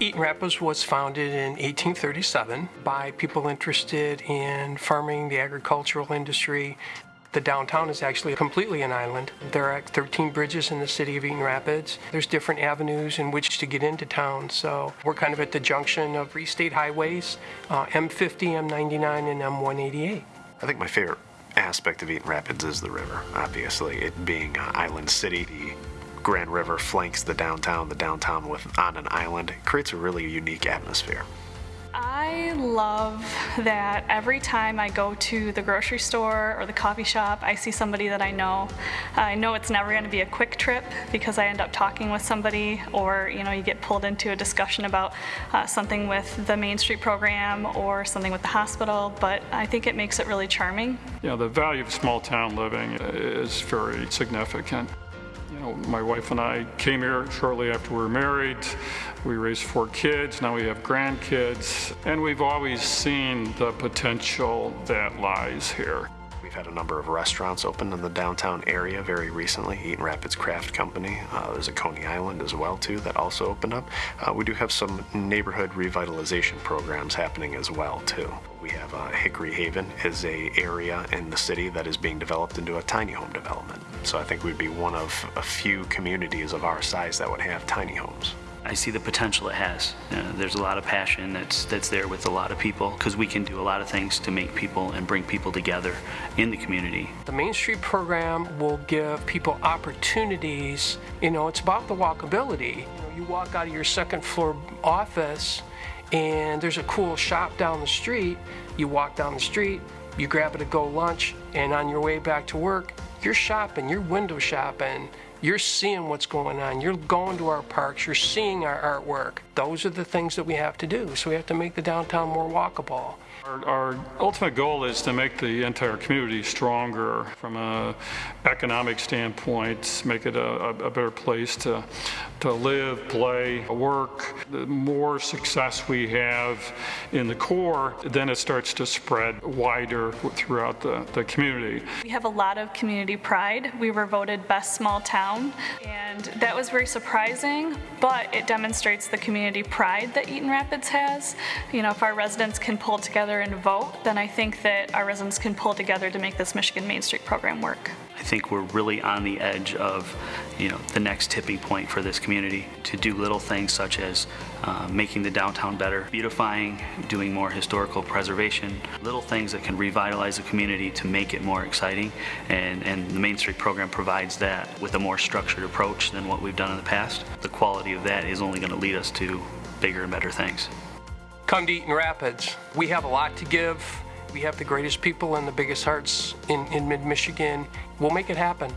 Eaton Rapids was founded in 1837 by people interested in farming, the agricultural industry. The downtown is actually completely an island. There are 13 bridges in the city of Eaton Rapids. There's different avenues in which to get into town, so we're kind of at the junction of three state highways, uh, M50, M99, and M188. I think my favorite aspect of Eaton Rapids is the river, obviously. It being an island city, the Grand River flanks the downtown, the downtown with on an island. It creates a really unique atmosphere. I love that every time I go to the grocery store or the coffee shop, I see somebody that I know. I know it's never going to be a quick trip because I end up talking with somebody or, you know, you get pulled into a discussion about uh, something with the Main Street program or something with the hospital, but I think it makes it really charming. You know, the value of small town living is very significant. You know, my wife and I came here shortly after we were married. We raised four kids, now we have grandkids, and we've always seen the potential that lies here. We've had a number of restaurants open in the downtown area very recently. Eaton Rapids Craft Company. Uh, there's a Coney Island as well too that also opened up. Uh, we do have some neighborhood revitalization programs happening as well too. We have uh, Hickory Haven is a area in the city that is being developed into a tiny home development. So I think we'd be one of a few communities of our size that would have tiny homes. I see the potential it has. Uh, there's a lot of passion that's that's there with a lot of people because we can do a lot of things to make people and bring people together in the community. The Main Street program will give people opportunities. You know, it's about the walkability. You, know, you walk out of your second floor office and there's a cool shop down the street. You walk down the street, you grab it to go lunch, and on your way back to work, you're shopping, you're window shopping, you're seeing what's going on. You're going to our parks. You're seeing our artwork. Those are the things that we have to do. So we have to make the downtown more walkable. Our, our, ultimate goal is to make the entire community stronger from an economic standpoint, make it a, a, better place to, to live, play, work. The more success we have in the core, then it starts to spread wider throughout the, the community. We have a lot of community pride. We were voted best small town, and that was very surprising, but it demonstrates the community pride that Eaton Rapids has. You know, if our residents can pull together and vote, then I think that our residents can pull together to make this Michigan Main Street program work. I think we're really on the edge of, you know, the next tipping point for this community to do little things such as uh, making the downtown better, beautifying, doing more historical preservation, little things that can revitalize the community to make it more exciting. And, and the Main Street program provides that with a more structured approach than what we've done in the past. The quality of that is only going to lead us to bigger and better things. Come to Eaton Rapids. We have a lot to give. We have the greatest people and the biggest hearts in, in mid-Michigan. We'll make it happen.